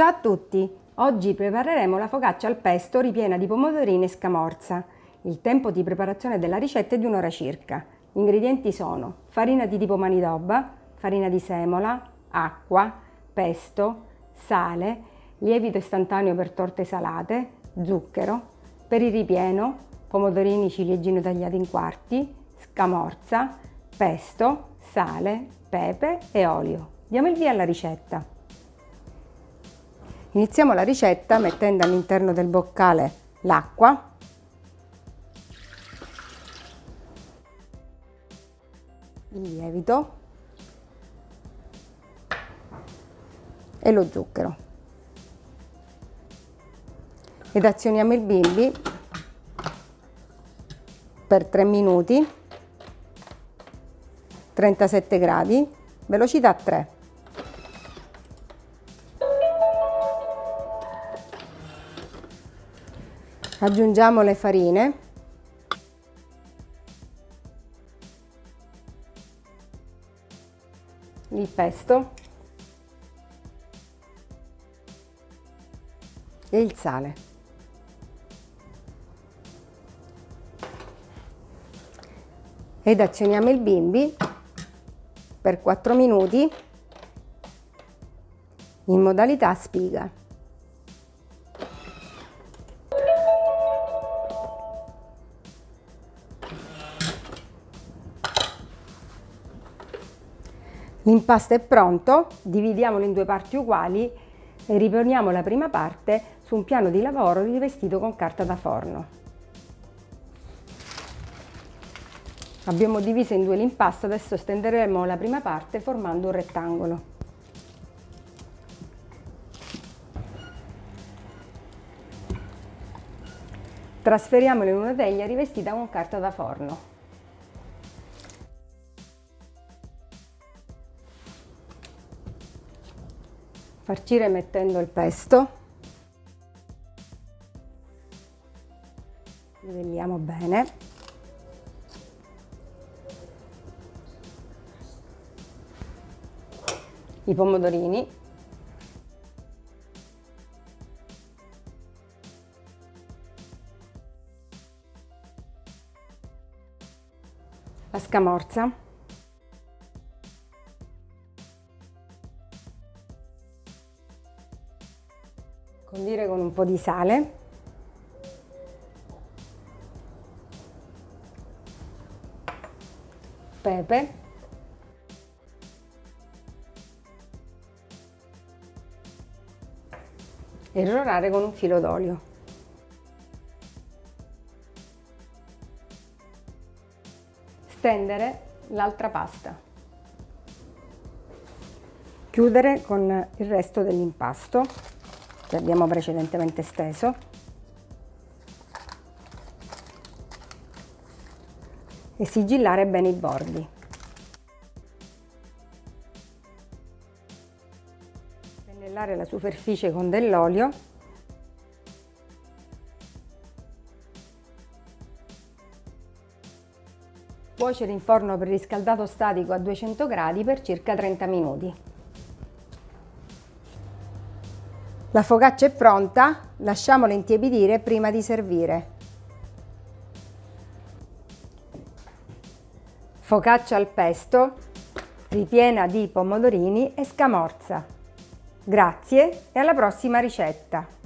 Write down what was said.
Ciao a tutti! Oggi prepareremo la focaccia al pesto ripiena di pomodorini e scamorza. Il tempo di preparazione della ricetta è di un'ora circa. Gli ingredienti sono farina di tipo manidoba, farina di semola, acqua, pesto, sale, lievito istantaneo per torte salate, zucchero, per il ripieno, pomodorini ciliegino tagliati in quarti, scamorza, pesto, sale, pepe e olio. Diamo il via alla ricetta. Iniziamo la ricetta mettendo all'interno del boccale l'acqua, il lievito e lo zucchero. Ed azioniamo il bimbi per 3 minuti, 37 gradi, velocità 3. Aggiungiamo le farine. Il pesto. E il sale. Ed azioniamo il bimbi per 4 minuti in modalità spiga L'impasto è pronto, dividiamolo in due parti uguali e riponiamo la prima parte su un piano di lavoro rivestito con carta da forno. Abbiamo diviso in due l'impasto, adesso stenderemo la prima parte formando un rettangolo. Trasferiamolo in una teglia rivestita con carta da forno. Farcire mettendo il pesto. Livelliamo bene. I pomodorini. La scamorza Condire con un po' di sale. Pepe. E rorare con un filo d'olio. Stendere l'altra pasta. Chiudere con il resto dell'impasto che abbiamo precedentemente steso e sigillare bene i bordi. Pennellare la superficie con dell'olio Cuocere in forno preriscaldato statico a 200 gradi per circa 30 minuti. La focaccia è pronta, lasciamola intiepidire prima di servire. Focaccia al pesto, ripiena di pomodorini e scamorza. Grazie e alla prossima ricetta!